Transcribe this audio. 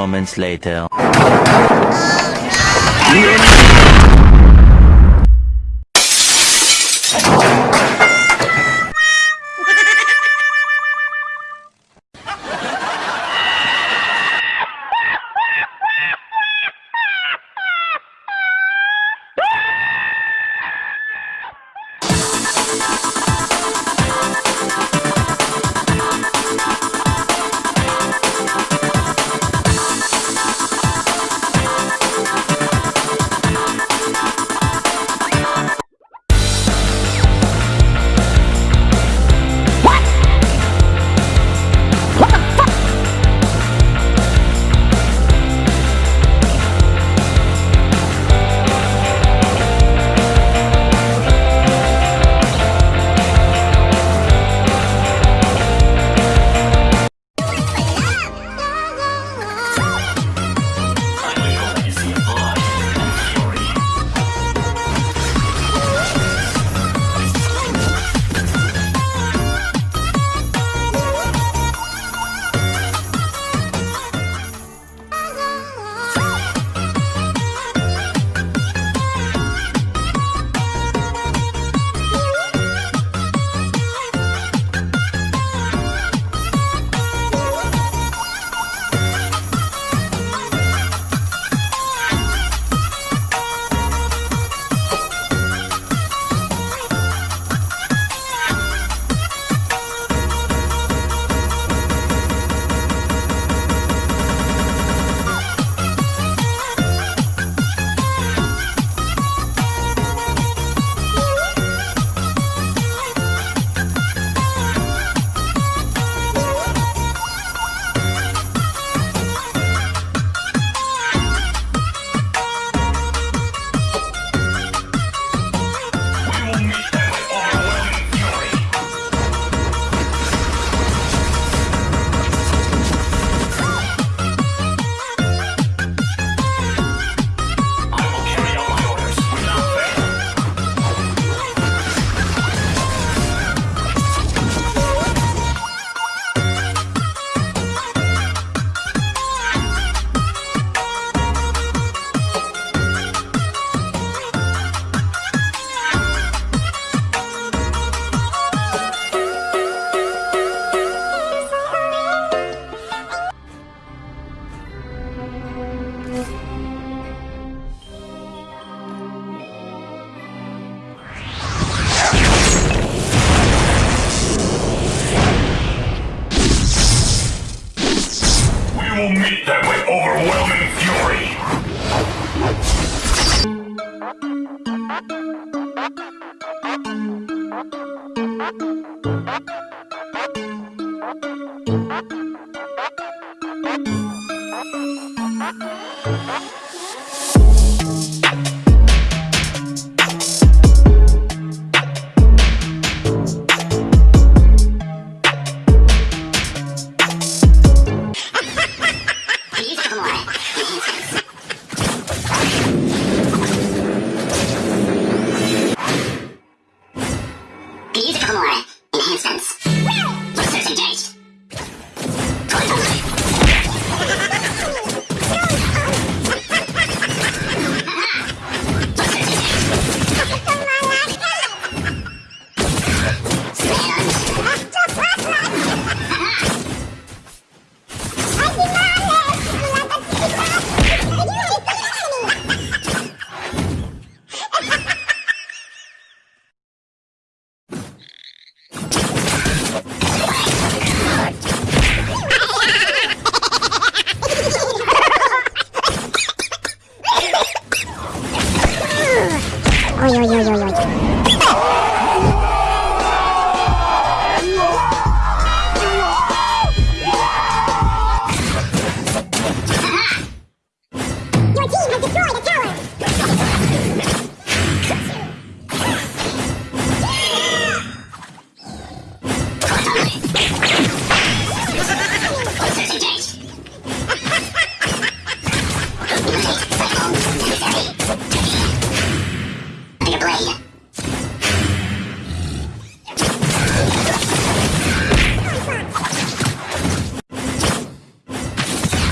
moments later. Will them with overwhelming fury.